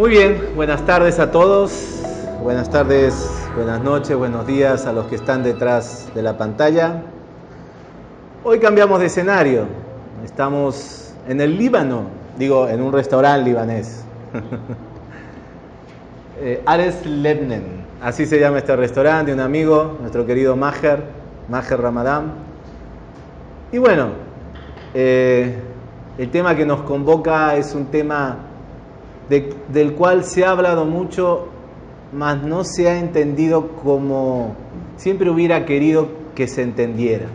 Muy bien, buenas tardes a todos, buenas tardes, buenas noches, buenos días a los que están detrás de la pantalla. Hoy cambiamos de escenario, estamos en el Líbano, digo, en un restaurante libanés. eh, Ares Lebnen, así se llama este restaurante, un amigo, nuestro querido Maher, Maher Ramadán. Y bueno, eh, el tema que nos convoca es un tema del cual se ha hablado mucho, mas no se ha entendido como siempre hubiera querido que se entendiera.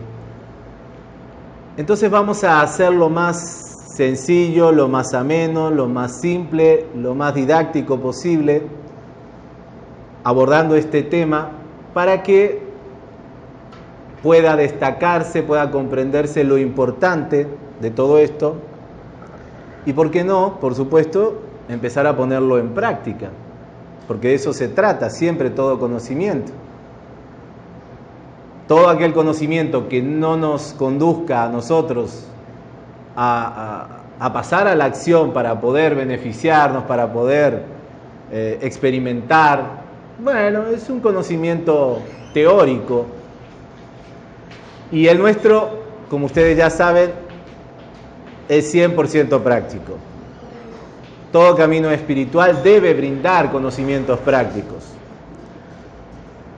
Entonces vamos a hacer lo más sencillo, lo más ameno, lo más simple, lo más didáctico posible, abordando este tema para que pueda destacarse, pueda comprenderse lo importante de todo esto y, ¿por qué no? Por supuesto, empezar a ponerlo en práctica, porque de eso se trata siempre todo conocimiento. Todo aquel conocimiento que no nos conduzca a nosotros a, pasar a la acción para poder beneficiarnos, para poder eh, experimentar, bueno, es un conocimiento teórico. Y el nuestro, como ustedes ya saben, es 100% práctico. Todo camino espiritual debe brindar conocimientos prácticos.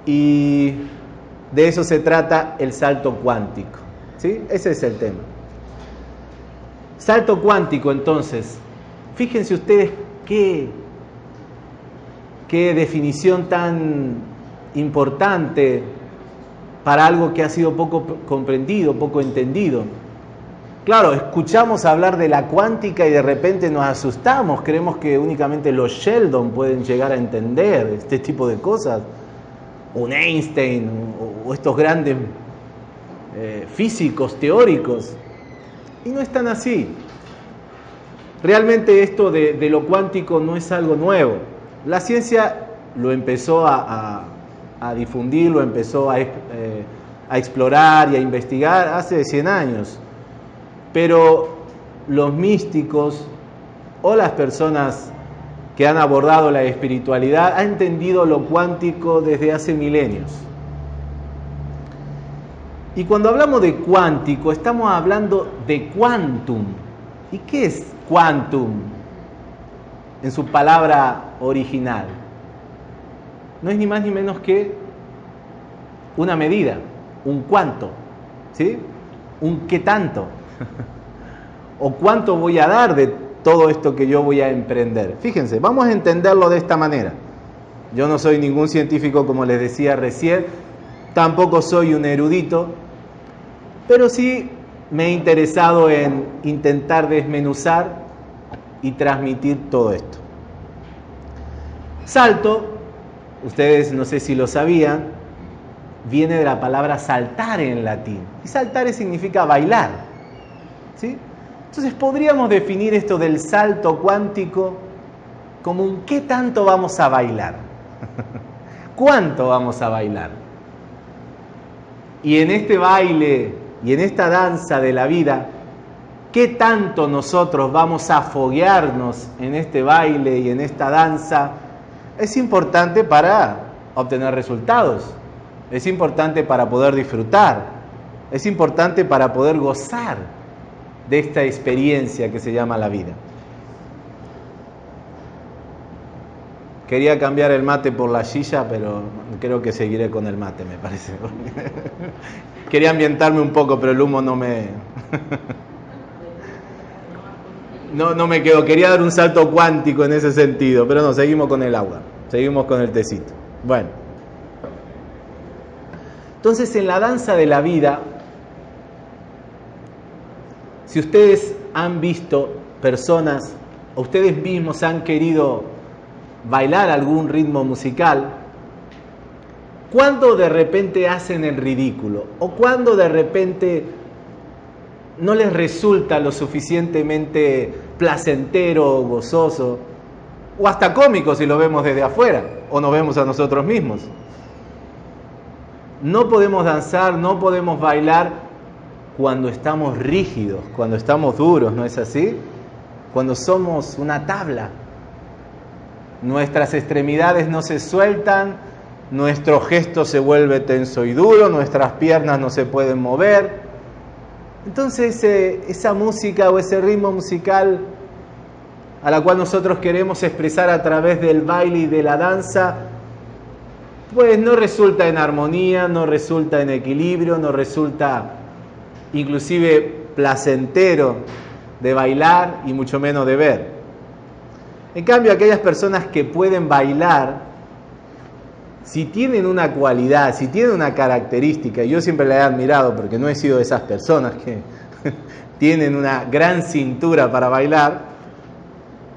Y de eso se trata el salto cuántico. ¿sí? Ese es el tema. Salto cuántico, entonces. Fíjense ustedes qué, qué definición tan importante para algo que ha sido poco comprendido, poco entendido. Claro, escuchamos hablar de la cuántica y de repente nos asustamos, creemos que únicamente los Sheldon pueden llegar a entender este tipo de cosas, un Einstein o estos grandes eh, físicos teóricos, y no están así. Realmente esto de, lo cuántico no es algo nuevo. La ciencia lo empezó a, difundir, lo empezó a, eh, a explorar y a investigar hace 100 años pero los místicos o las personas que han abordado la espiritualidad han entendido lo cuántico desde hace milenios. Y cuando hablamos de cuántico, estamos hablando de quantum. ¿Y qué es quantum en su palabra original? No es ni más ni menos que una medida, un cuánto, ¿sí? Un qué tanto. ¿O cuánto voy a dar de todo esto que yo voy a emprender? Fíjense, vamos a entenderlo de esta manera. Yo no soy ningún científico, como les decía recién, tampoco soy un erudito, pero sí me he interesado en intentar desmenuzar y transmitir todo esto. Salto, ustedes no sé si lo sabían, viene de la palabra saltar en latín. Y saltar significa bailar. Entonces podríamos definir esto del salto cuántico como un qué tanto vamos a bailar. ¿Cuánto vamos a bailar? Y en este baile y en esta danza de la vida, ¿qué tanto nosotros vamos a foguearnos en este baile y en esta danza? Es importante para obtener resultados, es importante para poder disfrutar, es importante para poder gozar de esta experiencia que se llama la vida. Quería cambiar el mate por la silla, pero creo que seguiré con el mate, me parece. Quería ambientarme un poco, pero el humo no me... No, no me quedó. Quería dar un salto cuántico en ese sentido, pero no, seguimos con el agua, seguimos con el tecito. Bueno. Entonces, en la danza de la vida, si ustedes han visto personas, o ustedes mismos han querido bailar algún ritmo musical, ¿cuándo de repente hacen el ridículo? ¿O cuando de repente no les resulta lo suficientemente placentero gozoso? O hasta cómico si lo vemos desde afuera o nos vemos a nosotros mismos. No podemos danzar, no podemos bailar cuando estamos rígidos, cuando estamos duros, ¿no es así? Cuando somos una tabla. nuestras extremidades no se sueltan, nuestro gesto se vuelve tenso y duro, nuestras piernas no se pueden mover. Entonces esa música o ese ritmo musical a la cual nosotros queremos expresar a través del baile y de la danza, pues no resulta en armonía, no resulta en equilibrio, no resulta inclusive placentero de bailar y mucho menos de ver. En cambio, aquellas personas que pueden bailar, si tienen una cualidad, si tienen una característica, y yo siempre la he admirado porque no he sido de esas personas que tienen una gran cintura para bailar,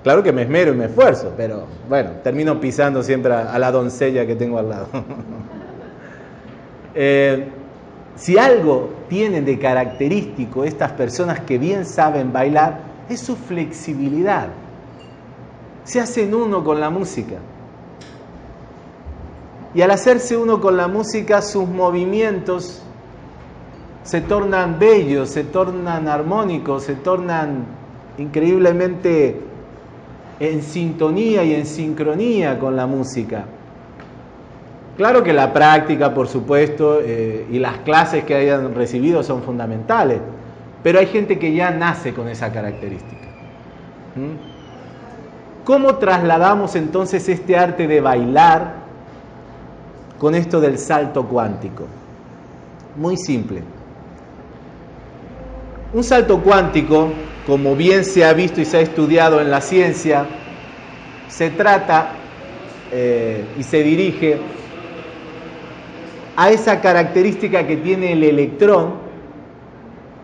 Claro que me esmero y me esfuerzo, pero bueno, termino pisando siempre a, la doncella que tengo al lado. Eh, si algo tienen de característico estas personas que bien saben bailar, es su flexibilidad. Se hacen uno con la música. Y al hacerse uno con la música, sus movimientos se tornan bellos, se tornan armónicos, se tornan increíblemente en sintonía y en sincronía con la música. Claro que la práctica, por supuesto, eh, y las clases que hayan recibido son fundamentales, pero hay gente que ya nace con esa característica. ¿Cómo trasladamos entonces este arte de bailar con esto del salto cuántico? Muy simple. Un salto cuántico como bien se ha visto y se ha estudiado en la ciencia, se trata eh, y se dirige a esa característica que tiene el electrón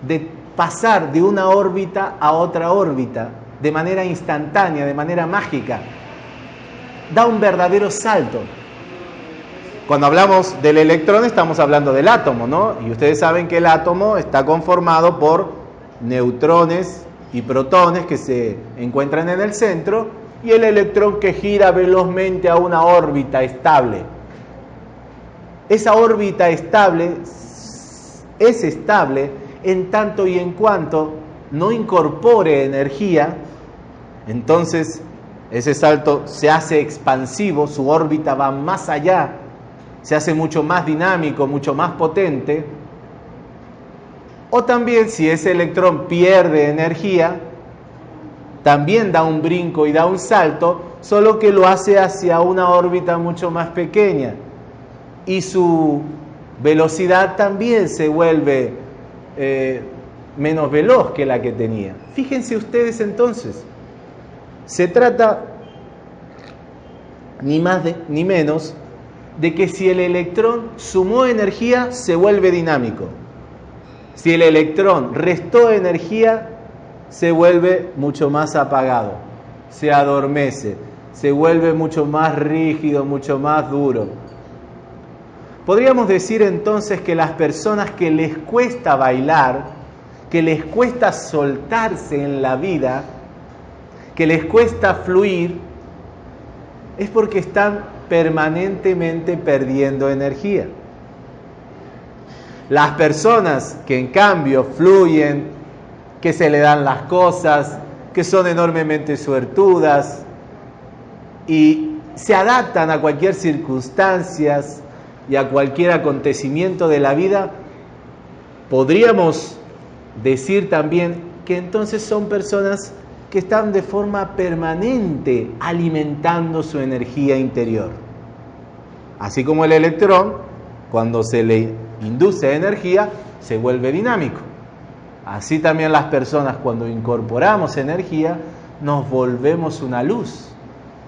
de pasar de una órbita a otra órbita de manera instantánea, de manera mágica. Da un verdadero salto. Cuando hablamos del electrón estamos hablando del átomo, ¿no? Y ustedes saben que el átomo está conformado por neutrones y protones que se encuentran en el centro y el electrón que gira velozmente a una órbita estable. Esa órbita estable es estable en tanto y en cuanto no incorpore energía, entonces ese salto se hace expansivo, su órbita va más allá, se hace mucho más dinámico, mucho más potente, o también si ese electrón pierde energía, también da un brinco y da un salto, solo que lo hace hacia una órbita mucho más pequeña. Y su velocidad también se vuelve eh, menos veloz que la que tenía. Fíjense ustedes entonces, se trata ni más ni menos de que si el electrón sumó energía, se vuelve dinámico. Si el electrón restó energía, se vuelve mucho más apagado, se adormece, se vuelve mucho más rígido, mucho más duro. Podríamos decir entonces que las personas que les cuesta bailar, que les cuesta soltarse en la vida, que les cuesta fluir, es porque están permanentemente perdiendo energía. Las personas que en cambio fluyen, que se le dan las cosas, que son enormemente suertudas y se adaptan a cualquier circunstancia y a cualquier acontecimiento de la vida, podríamos decir también que entonces son personas que están de forma permanente alimentando su energía interior. Así como el electrón, cuando se le induce energía, se vuelve dinámico. Así también las personas cuando incorporamos energía, nos volvemos una luz,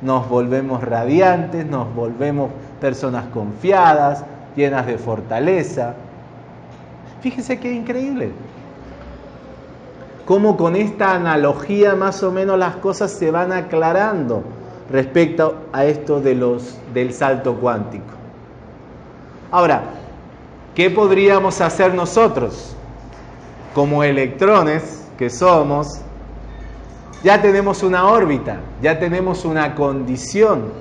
nos volvemos radiantes, nos volvemos personas confiadas, llenas de fortaleza. Fíjense qué increíble. Cómo con esta analogía más o menos las cosas se van aclarando respecto a esto de los, del salto cuántico. Ahora, ¿Qué podríamos hacer nosotros? Como electrones que somos, ya tenemos una órbita, ya tenemos una condición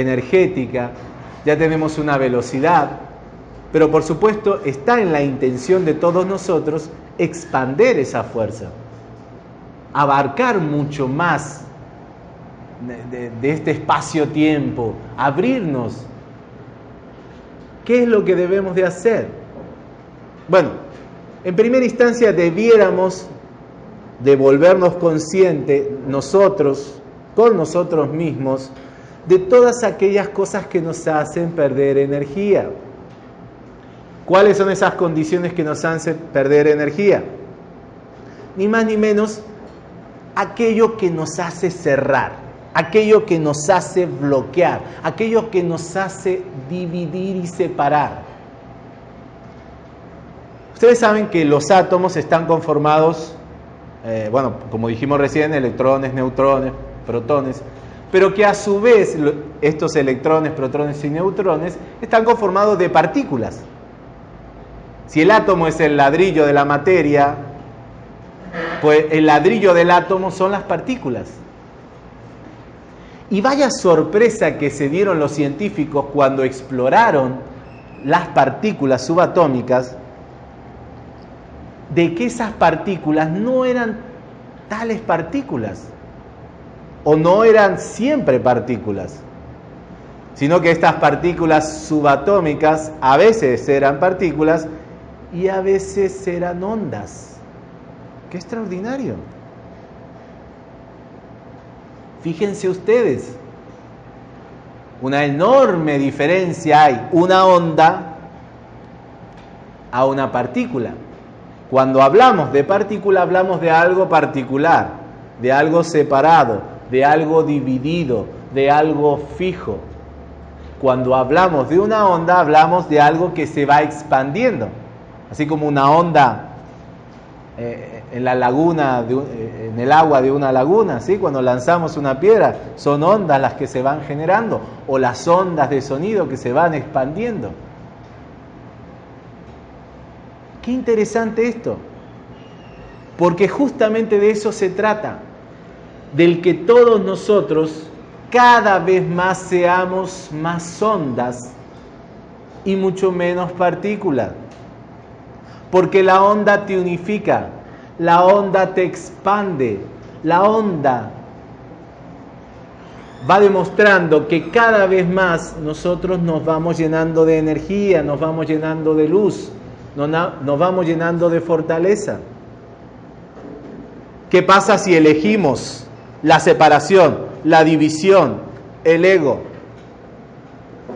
energética, ya tenemos una velocidad, pero por supuesto está en la intención de todos nosotros expander esa fuerza, abarcar mucho más de, este espacio-tiempo, abrirnos. ¿Qué es lo que debemos de hacer? Bueno, en primera instancia debiéramos de volvernos conscientes nosotros, con nosotros mismos, de todas aquellas cosas que nos hacen perder energía. ¿Cuáles son esas condiciones que nos hacen perder energía? Ni más ni menos aquello que nos hace cerrar, aquello que nos hace bloquear, aquello que nos hace dividir y separar. Ustedes saben que los átomos están conformados, eh, bueno, como dijimos recién, electrones, neutrones, protones, pero que a su vez estos electrones, protones y neutrones están conformados de partículas. Si el átomo es el ladrillo de la materia, pues el ladrillo del átomo son las partículas. Y vaya sorpresa que se dieron los científicos cuando exploraron las partículas subatómicas, de que esas partículas no eran tales partículas, o no eran siempre partículas, sino que estas partículas subatómicas a veces eran partículas y a veces eran ondas. ¡Qué extraordinario! Fíjense ustedes, una enorme diferencia hay, una onda a una partícula. Cuando hablamos de partícula hablamos de algo particular, de algo separado, de algo dividido, de algo fijo. Cuando hablamos de una onda hablamos de algo que se va expandiendo. Así como una onda eh, en la laguna, eh, en el agua de una laguna, ¿sí? cuando lanzamos una piedra, son ondas las que se van generando, o las ondas de sonido que se van expandiendo. Qué interesante esto, porque justamente de eso se trata, del que todos nosotros cada vez más seamos más ondas y mucho menos partículas porque la onda te unifica, la onda te expande, la onda va demostrando que cada vez más nosotros nos vamos llenando de energía, nos vamos llenando de luz, nos vamos llenando de fortaleza. ¿Qué pasa si elegimos la separación, la división, el ego?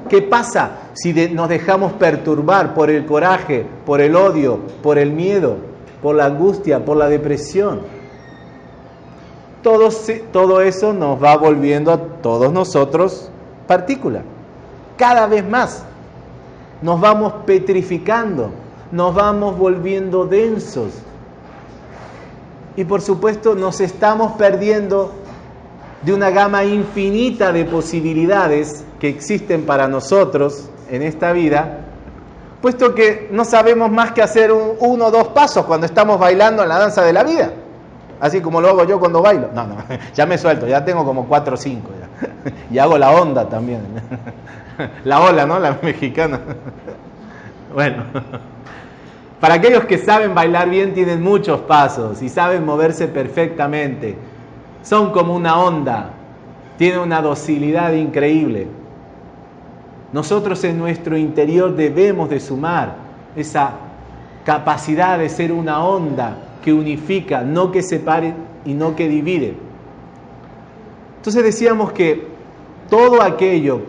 ¿Qué pasa si nos dejamos perturbar por el coraje, por el odio, por el miedo, por la angustia, por la depresión? Todo, todo eso nos va volviendo a todos nosotros partícula. Cada vez más nos vamos petrificando, nos vamos volviendo densos. Y por supuesto nos estamos perdiendo de una gama infinita de posibilidades que existen para nosotros en esta vida, puesto que no sabemos más que hacer un, uno o dos pasos cuando estamos bailando en la danza de la vida. Así como lo hago yo cuando bailo. No, no, ya me suelto, ya tengo como cuatro o cinco. Y hago la onda también. La ola, ¿no? La mexicana. Bueno, para aquellos que saben bailar bien tienen muchos pasos y saben moverse perfectamente. Son como una onda, tienen una docilidad increíble. Nosotros en nuestro interior debemos de sumar esa capacidad de ser una onda que unifica, no que separe y no que divide. Entonces decíamos que todo aquello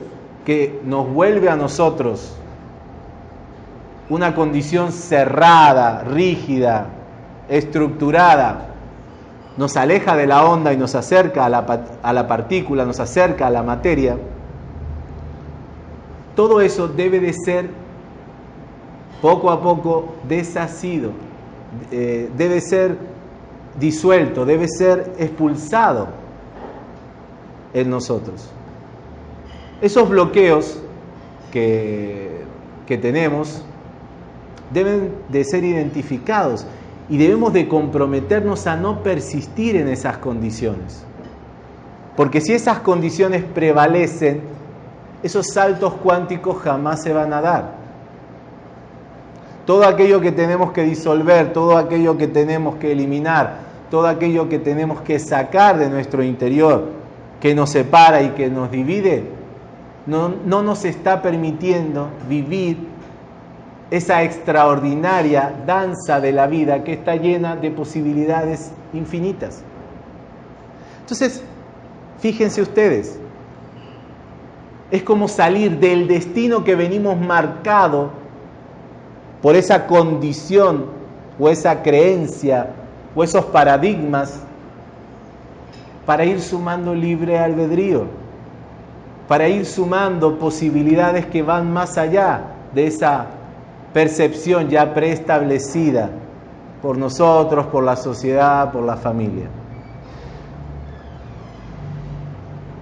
que nos vuelve a nosotros una condición cerrada, rígida, estructurada, nos aleja de la onda y nos acerca a la, a la partícula, nos acerca a la materia, todo eso debe de ser poco a poco deshacido, eh, debe ser disuelto, debe ser expulsado en nosotros. Esos bloqueos que, que tenemos deben de ser identificados y debemos de comprometernos a no persistir en esas condiciones. Porque si esas condiciones prevalecen, esos saltos cuánticos jamás se van a dar. Todo aquello que tenemos que disolver, todo aquello que tenemos que eliminar, todo aquello que tenemos que sacar de nuestro interior que nos separa y que nos divide, no, no nos está permitiendo vivir esa extraordinaria danza de la vida que está llena de posibilidades infinitas. Entonces, fíjense ustedes, es como salir del destino que venimos marcado por esa condición o esa creencia o esos paradigmas para ir sumando libre albedrío, para ir sumando posibilidades que van más allá de esa percepción ya preestablecida por nosotros, por la sociedad, por la familia.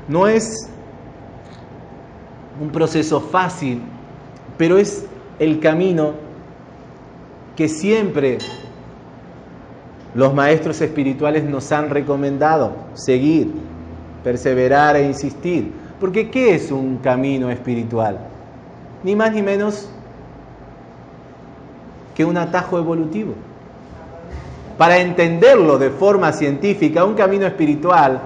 No es un proceso fácil, pero es el camino que siempre los maestros espirituales nos han recomendado seguir, perseverar e insistir. Porque ¿qué es un camino espiritual? Ni más ni menos que un atajo evolutivo. Para entenderlo de forma científica, un camino espiritual,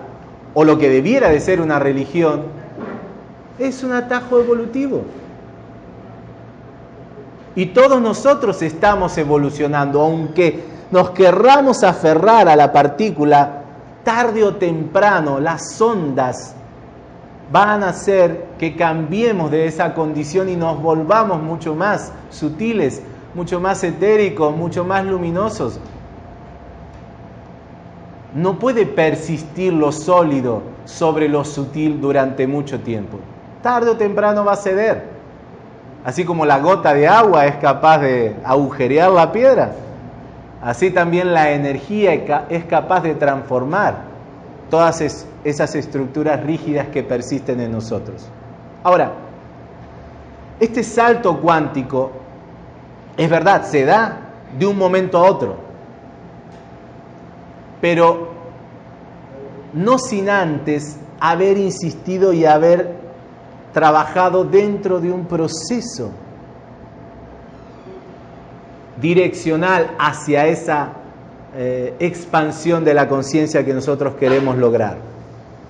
o lo que debiera de ser una religión, es un atajo evolutivo. Y todos nosotros estamos evolucionando, aunque nos querramos aferrar a la partícula, tarde o temprano las ondas van a hacer que cambiemos de esa condición y nos volvamos mucho más sutiles, mucho más etéricos, mucho más luminosos. No puede persistir lo sólido sobre lo sutil durante mucho tiempo. Tarde o temprano va a ceder. Así como la gota de agua es capaz de agujerear la piedra, así también la energía es capaz de transformar todas esas estructuras rígidas que persisten en nosotros. Ahora, este salto cuántico es verdad, se da de un momento a otro, pero no sin antes haber insistido y haber trabajado dentro de un proceso direccional hacia esa eh, expansión de la conciencia que nosotros queremos lograr.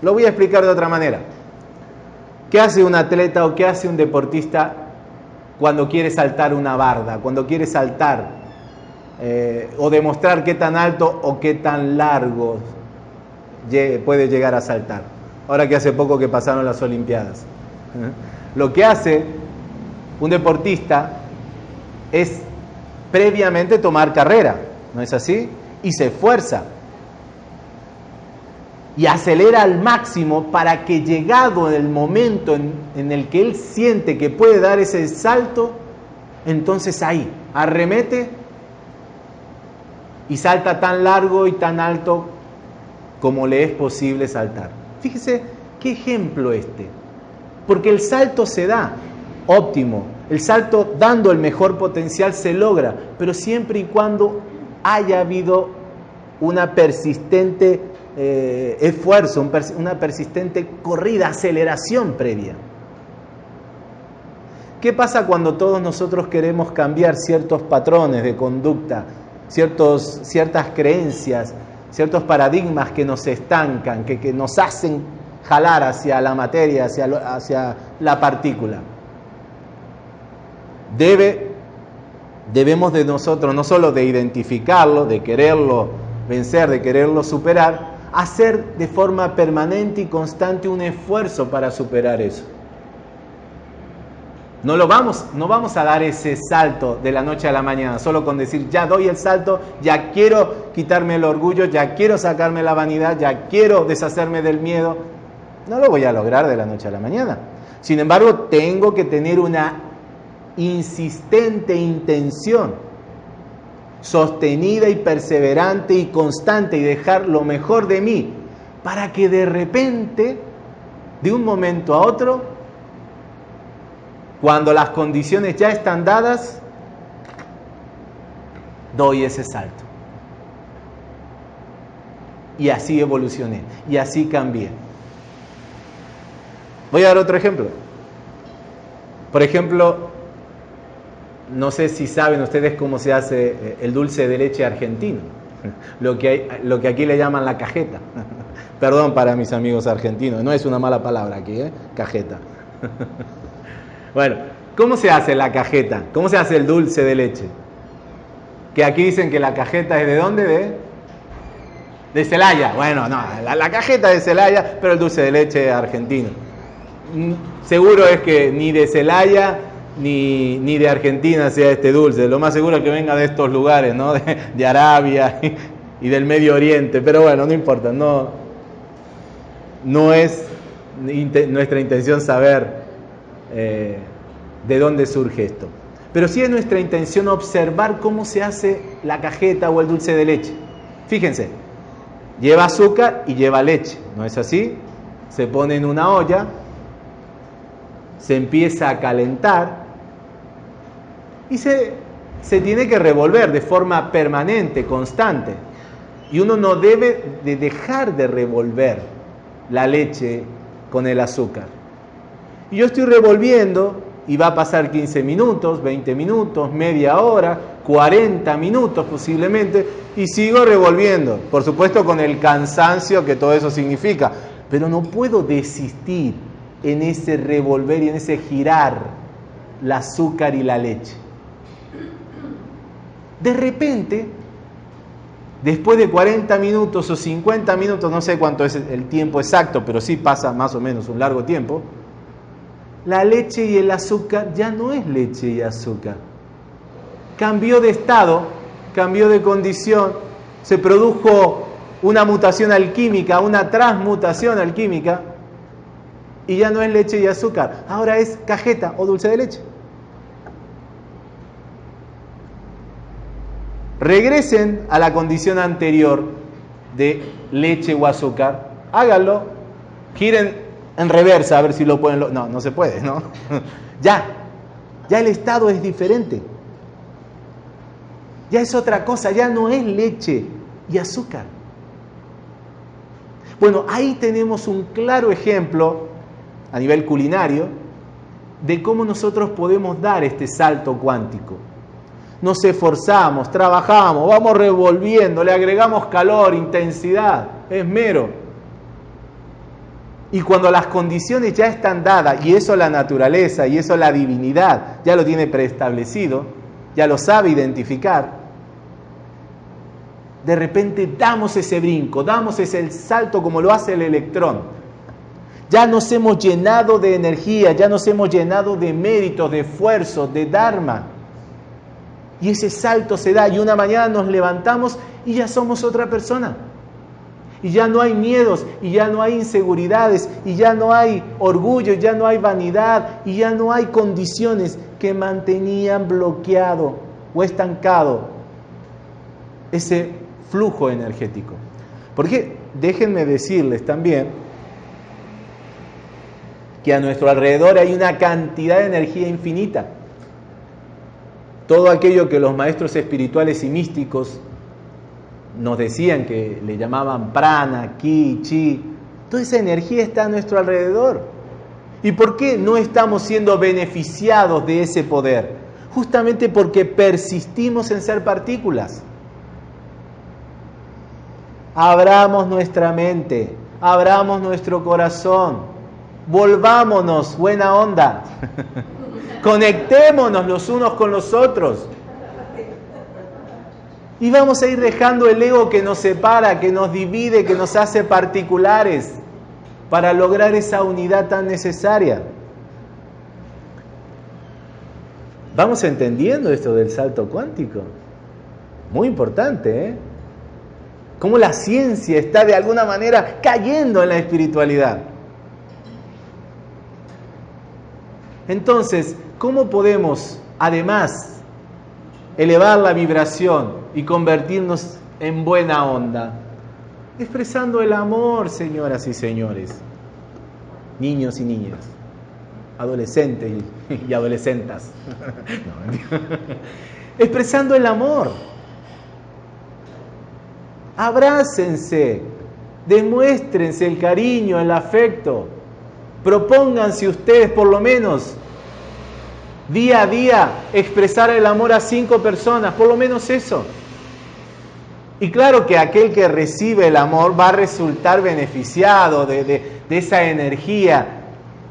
Lo voy a explicar de otra manera. ¿Qué hace un atleta o qué hace un deportista cuando quiere saltar una barda, cuando quiere saltar eh, o demostrar qué tan alto o qué tan largo puede llegar a saltar. Ahora que hace poco que pasaron las Olimpiadas. ¿eh? Lo que hace un deportista es previamente tomar carrera, ¿no es así? Y se esfuerza y acelera al máximo para que llegado el momento en, el que él siente que puede dar ese salto, entonces ahí arremete y salta tan largo y tan alto como le es posible saltar. Fíjese qué ejemplo este, porque el salto se da óptimo, el salto dando el mejor potencial se logra, pero siempre y cuando haya habido una persistente eh, esfuerzo, una persistente corrida, aceleración previa. ¿Qué pasa cuando todos nosotros queremos cambiar ciertos patrones de conducta, ciertos, ciertas creencias, ciertos paradigmas que nos estancan, que, que nos hacen jalar hacia la materia, hacia, hacia la partícula? Debe, debemos de nosotros no solo de identificarlo, de quererlo vencer, de quererlo superar, hacer de forma permanente y constante un esfuerzo para superar eso. No, lo vamos, no vamos a dar ese salto de la noche a la mañana, solo con decir, ya doy el salto, ya quiero quitarme el orgullo, ya quiero sacarme la vanidad, ya quiero deshacerme del miedo. No lo voy a lograr de la noche a la mañana. Sin embargo, tengo que tener una insistente intención sostenida y perseverante y constante y dejar lo mejor de mí para que de repente, de un momento a otro, cuando las condiciones ya están dadas, doy ese salto. Y así evolucioné, y así cambié. Voy a dar otro ejemplo. Por ejemplo, no sé si saben ustedes cómo se hace eh, el dulce de leche argentino, lo que, lo que aquí le llaman la cajeta. Perdón para mis amigos argentinos, no es una mala palabra aquí, ¿eh? Cajeta. bueno, ¿cómo se hace la cajeta? ¿Cómo se hace el dulce de leche? Que aquí dicen que la cajeta es de dónde? De, de Celaya. Bueno, no, la, la cajeta de Celaya, pero el dulce de leche argentino. Mm, seguro es que ni de Celaya ni, ni, de Argentina sea este dulce. Lo más seguro es que venga de estos lugares, ¿no? De, Arabia y, del Medio Oriente. Pero bueno, no importa. No, no es nuestra intención saber eh, de dónde surge esto. Pero sí es nuestra intención observar cómo se hace la cajeta o el dulce de leche. Fíjense, lleva azúcar y lleva leche, ¿no es así? Se pone en una olla, se empieza a calentar y se, se tiene que revolver de forma permanente, constante. Y uno no debe de dejar de revolver la leche con el azúcar. Y yo estoy revolviendo y va a pasar 15 minutos, 20 minutos, media hora, 40 minutos posiblemente, y sigo revolviendo, por supuesto con el cansancio que todo eso significa, pero no puedo desistir en ese revolver y en ese girar el azúcar y la leche. De repente, después de 40 minutos o 50 minutos, no sé cuánto es el tiempo exacto, pero sí pasa más o menos un largo tiempo, la leche y el azúcar ya no es leche y azúcar. Cambió de estado, cambió de condición, se produjo una mutación alquímica, una transmutación alquímica, y ya no es leche y azúcar, ahora es cajeta o dulce de leche. Regresen a la condición anterior de leche o azúcar, háganlo, giren en reversa a ver si lo pueden... No, no se puede, ¿no? ya, ya el estado es diferente. Ya es otra cosa, ya no es leche y azúcar. Bueno, ahí tenemos un claro ejemplo a nivel culinario de cómo nosotros podemos dar este salto cuántico. Nos esforzamos, trabajamos, vamos revolviendo, le agregamos calor, intensidad, esmero y cuando las condiciones ya están dadas, y eso la naturaleza, y eso la divinidad, ya lo tiene preestablecido, ya lo sabe identificar, de repente damos ese brinco, damos ese salto como lo hace el electrón. Ya nos hemos llenado de energía, ya nos hemos llenado de méritos, de esfuerzo, de dharma. Y ese salto se da y una mañana nos levantamos y ya somos otra persona y ya no hay miedos, y ya no hay inseguridades, y ya no hay orgullo, ya no hay vanidad, y ya no hay condiciones que mantenían bloqueado o estancado ese flujo energético. Porque déjenme decirles también que a nuestro alrededor hay una cantidad de energía infinita. Todo aquello que los maestros espirituales y místicos nos decían que le llamaban prana, ki, chi. Toda esa energía está a nuestro alrededor. ¿Y por qué no estamos siendo beneficiados de ese poder? Justamente porque persistimos en ser partículas. Abramos nuestra mente, abramos nuestro corazón, volvámonos, buena onda, conectémonos los unos con los otros. Y vamos a ir dejando el ego que nos separa, que nos divide, que nos hace particulares para lograr esa unidad tan necesaria. Vamos entendiendo esto del salto cuántico. Muy importante, ¿eh? Cómo la ciencia está de alguna manera cayendo en la espiritualidad. Entonces, ¿cómo podemos, además elevar la vibración y convertirnos en buena onda. Expresando el amor, señoras y señores, niños y niñas, adolescentes y, adolescentas. Expresando el amor. Abrácense, demuéstrense el cariño, el afecto. Propónganse ustedes por lo menos día a día expresar el amor a cinco personas, por lo menos eso. Y claro que aquel que recibe el amor va a resultar beneficiado de, de esa energía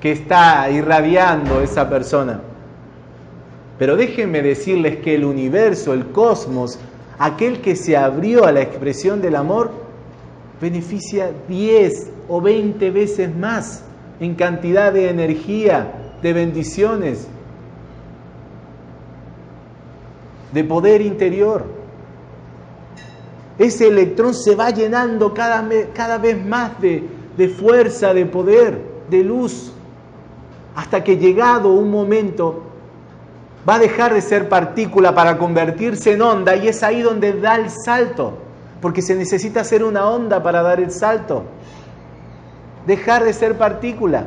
que está irradiando esa persona. Pero déjenme decirles que el universo, el cosmos, aquel que se abrió a la expresión del amor, beneficia 10 o 20 veces más en cantidad de energía, de bendiciones, de poder interior. Ese electrón se va llenando cada, cada vez más de, de fuerza, de poder, de luz, hasta que llegado un momento va a dejar de ser partícula para convertirse en onda y es ahí donde da el salto, porque se necesita hacer una onda para dar el salto. Dejar de ser partícula.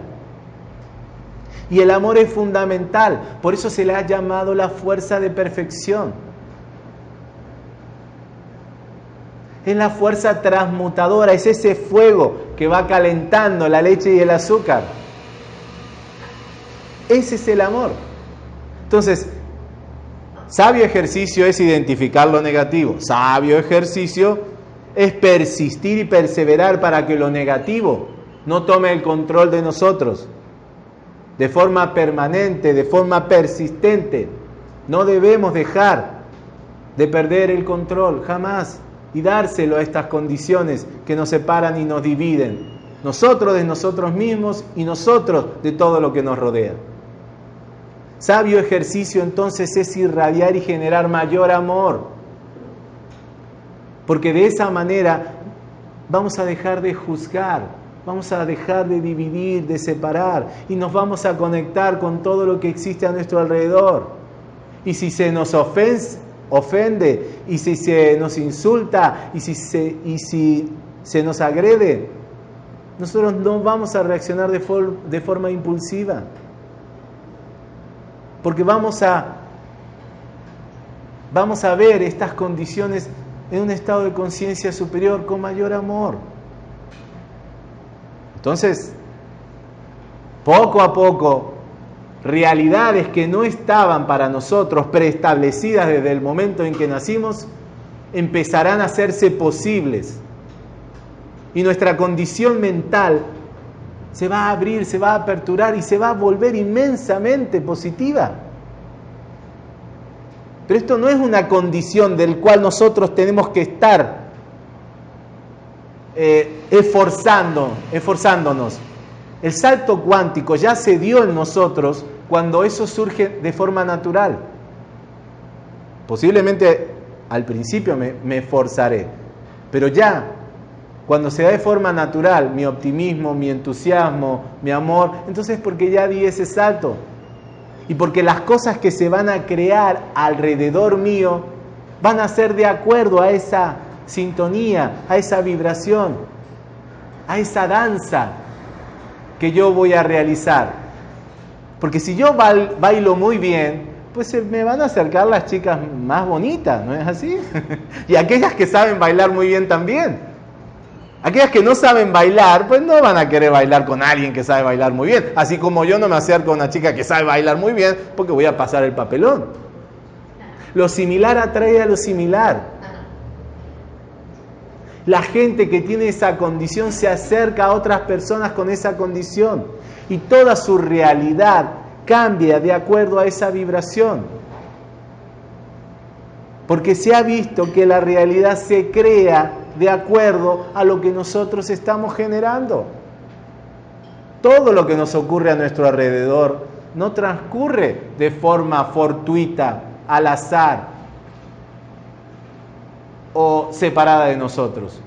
Y el amor es fundamental, por eso se le ha llamado la fuerza de perfección. Es la fuerza transmutadora, es ese fuego que va calentando la leche y el azúcar. Ese es el amor. Entonces, sabio ejercicio es identificar lo negativo. Sabio ejercicio es persistir y perseverar para que lo negativo no tome el control de nosotros. De forma permanente, de forma persistente. No debemos dejar de perder el control, jamás, y dárselo a estas condiciones que nos separan y nos dividen. Nosotros de nosotros mismos y nosotros de todo lo que nos rodea. Sabio ejercicio entonces es irradiar y generar mayor amor. Porque de esa manera vamos a dejar de juzgar, vamos a dejar de dividir, de separar y nos vamos a conectar con todo lo que existe a nuestro alrededor. Y si se nos ofende, y si se nos insulta y si se, y si se nos agrede, nosotros no vamos a reaccionar de, de forma impulsiva porque vamos a, vamos a ver estas condiciones en un estado de conciencia superior con mayor amor. Entonces, poco a poco, realidades que no estaban para nosotros preestablecidas desde el momento en que nacimos, empezarán a hacerse posibles. Y nuestra condición mental se va a abrir, se va a aperturar y se va a volver inmensamente positiva. Pero esto no es una condición del cual nosotros tenemos que estar eh, esforzando, esforzándonos. El salto cuántico ya se dio en nosotros cuando eso surge de forma natural. Posiblemente al principio me, me esforzaré, pero ya cuando se da de forma natural mi optimismo, mi entusiasmo, mi amor, entonces es porque ya di ese salto. Y porque las cosas que se van a crear alrededor mío van a ser de acuerdo a esa sintonía, a esa vibración, a esa danza que yo voy a realizar. Porque si yo bailo muy bien, pues se me van a acercar las chicas más bonitas, ¿no es así? y aquellas que saben bailar muy bien también. Aquellas que no saben bailar, pues no van a querer bailar con alguien que sabe bailar muy bien. Así como yo no me acerco a una chica que sabe bailar muy bien porque voy a pasar el papelón. Lo similar atrae a lo similar. La gente que tiene esa condición se acerca a otras personas con esa condición y toda su realidad cambia de acuerdo a esa vibración. Porque se ha visto que la realidad se crea de acuerdo a lo que nosotros estamos generando. Todo lo que nos ocurre a nuestro alrededor no transcurre de forma fortuita, al azar o separada de nosotros.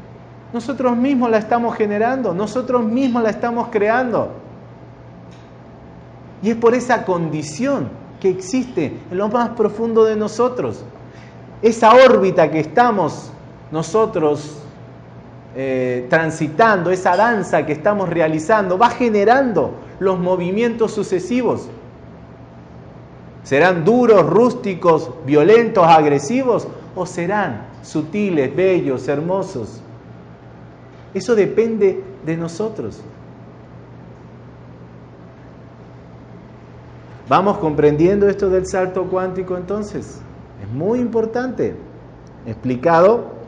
Nosotros mismos la estamos generando, nosotros mismos la estamos creando. Y es por esa condición que existe en lo más profundo de nosotros. Esa órbita que estamos nosotros eh, transitando, esa danza que estamos realizando, va generando los movimientos sucesivos. ¿Serán duros, rústicos, violentos, agresivos o serán sutiles, bellos, hermosos? Eso depende de nosotros. ¿Vamos comprendiendo esto del salto cuántico entonces? Es muy importante. Explicado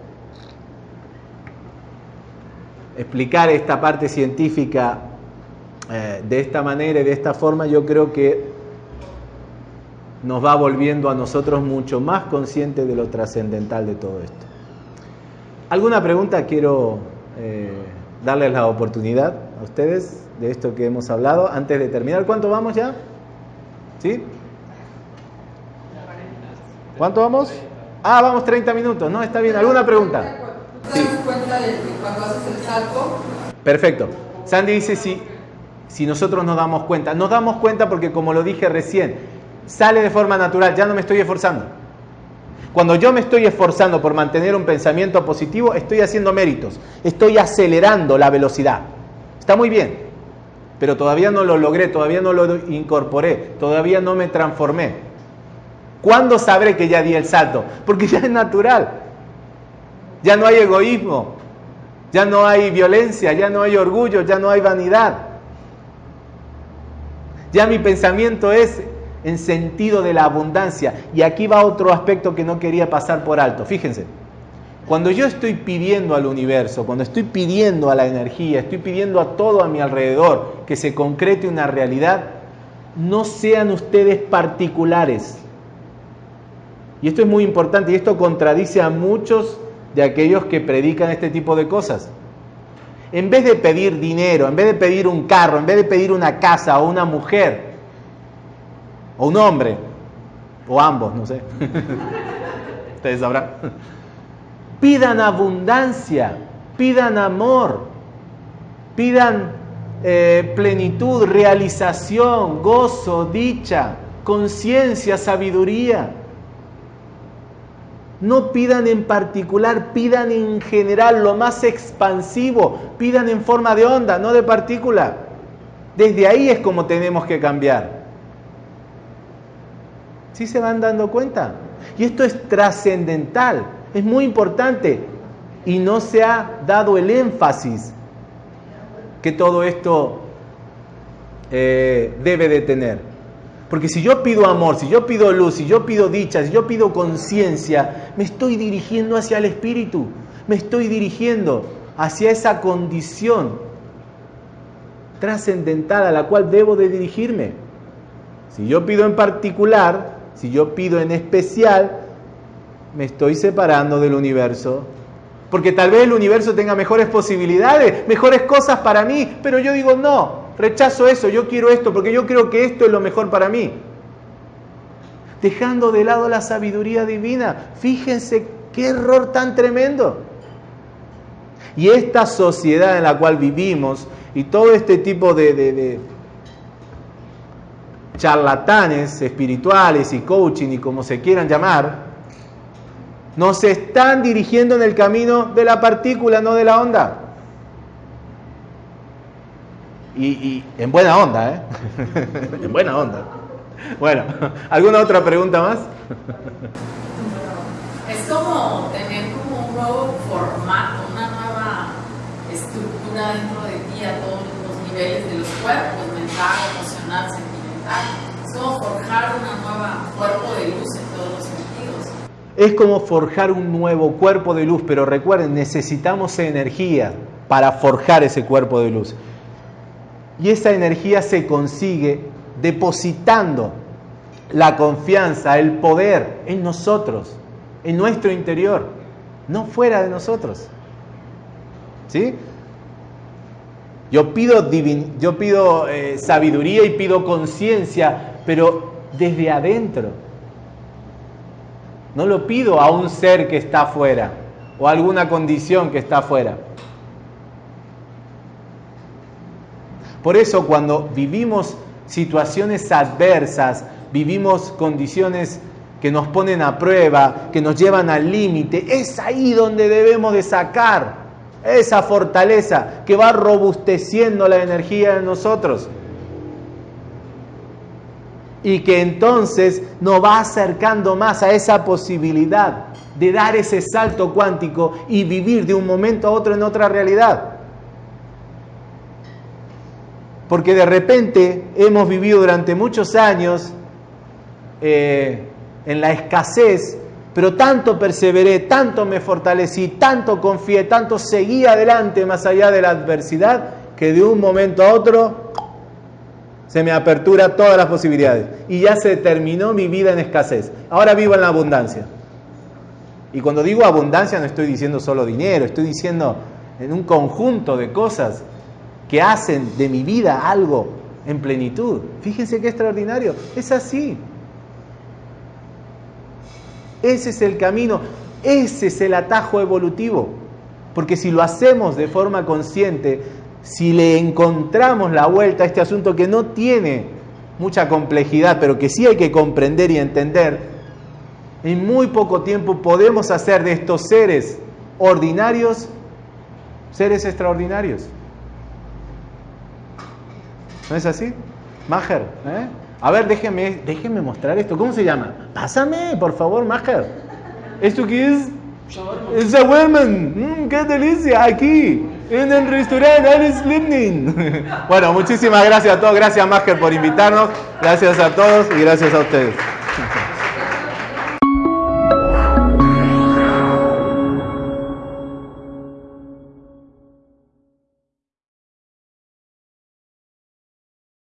explicar esta parte científica eh, de esta manera y de esta forma, yo creo que nos va volviendo a nosotros mucho más conscientes de lo trascendental de todo esto. ¿Alguna pregunta? Quiero eh, darles la oportunidad a ustedes de esto que hemos hablado antes de terminar. ¿Cuánto vamos ya? ¿Sí? ¿Cuánto vamos? Ah, vamos 30 minutos, ¿no? Está bien. ¿Alguna pregunta? ¿Te das cuenta de cuando haces el salto? Perfecto. Sandy dice si, si nosotros nos damos cuenta. Nos damos cuenta porque, como lo dije recién, sale de forma natural, ya no me estoy esforzando. Cuando yo me estoy esforzando por mantener un pensamiento positivo, estoy haciendo méritos, estoy acelerando la velocidad. Está muy bien, pero todavía no lo logré, todavía no lo incorporé, todavía no me transformé. ¿Cuándo sabré que ya di el salto? Porque ya es natural. Ya no hay egoísmo, ya no hay violencia, ya no hay orgullo, ya no hay vanidad. Ya mi pensamiento es en sentido de la abundancia. Y aquí va otro aspecto que no quería pasar por alto. Fíjense, cuando yo estoy pidiendo al universo, cuando estoy pidiendo a la energía, estoy pidiendo a todo a mi alrededor que se concrete una realidad, no sean ustedes particulares. Y esto es muy importante y esto contradice a muchos de aquellos que predican este tipo de cosas. En vez de pedir dinero, en vez de pedir un carro, en vez de pedir una casa o una mujer, o un hombre, o ambos, no sé. Ustedes sabrán. Pidan abundancia, pidan amor, pidan eh, plenitud, realización, gozo, dicha, conciencia, sabiduría. No pidan en particular, pidan en general lo más expansivo, pidan en forma de onda, no de partícula. Desde ahí es como tenemos que cambiar. ¿Sí se van dando cuenta? Y esto es trascendental, es muy importante y no se ha dado el énfasis que todo esto eh, debe de tener. Porque si yo pido amor, si yo pido luz, si yo pido dicha, si yo pido conciencia, me estoy dirigiendo hacia el espíritu, me estoy dirigiendo hacia esa condición trascendental a la cual debo de dirigirme. Si yo pido en particular, si yo pido en especial, me estoy separando del universo. Porque tal vez el universo tenga mejores posibilidades, mejores cosas para mí, pero yo digo, no, rechazo eso, yo quiero esto, porque yo creo que esto es lo mejor para mí. Dejando de lado la sabiduría divina. Fíjense qué error tan tremendo. Y esta sociedad en la cual vivimos y todo este tipo de, charlatanes espirituales y coaching y como se quieran llamar, nos están dirigiendo en el camino de la partícula, no de la onda. Y, en buena onda, ¿eh? en buena onda. Bueno, ¿alguna otra pregunta más? Es como tener como un nuevo formato, una nueva estructura dentro de ti a todos los niveles de los cuerpos, mental, emocional, es como forjar un nuevo cuerpo de luz, pero recuerden, necesitamos energía para forjar ese cuerpo de luz. Y esa energía se consigue depositando la confianza, el poder en nosotros, en nuestro interior, no fuera de nosotros. ¿Sí? Yo pido, yo pido eh, sabiduría y pido conciencia, pero desde adentro. No lo pido a un ser que está afuera o a alguna condición que está afuera. Por eso cuando vivimos situaciones adversas, vivimos condiciones que nos ponen a prueba, que nos llevan al límite, es ahí donde debemos de sacar esa fortaleza que va robusteciendo la energía en nosotros. Y que entonces nos va acercando más a esa posibilidad de dar ese salto cuántico y vivir de un momento a otro en otra realidad. Porque de repente hemos vivido durante muchos años eh, en la escasez Pero tanto perseveré, tanto me fortalecí, tanto confié, tanto seguí adelante más allá de la adversidad, que de un momento a otro se me apertura todas las posibilidades. Y ya se terminó mi vida en escasez. Ahora vivo en la abundancia. Y cuando digo abundancia no estoy diciendo solo dinero, estoy diciendo en un conjunto de cosas que hacen de mi vida algo en plenitud. Fíjense qué extraordinario. Es así. Ese es el camino, ese es el atajo evolutivo. Porque si lo hacemos de forma consciente, si le encontramos la vuelta a este asunto que no tiene mucha complejidad, pero que sí hay que comprender y entender, en muy poco tiempo podemos hacer de estos seres ordinarios seres extraordinarios. ¿No es así? Maher, ¿eh? A ver, déjeme, déjeme mostrar esto. ¿Cómo se llama? Pásame, por favor, Maher. ¿Esto qué es? Es a woman. Mm, ¡Qué delicia! Aquí, en el restaurante Alice Livning. bueno, muchísimas gracias a todos. Gracias, Maher, por invitarnos. Gracias a todos y gracias a ustedes.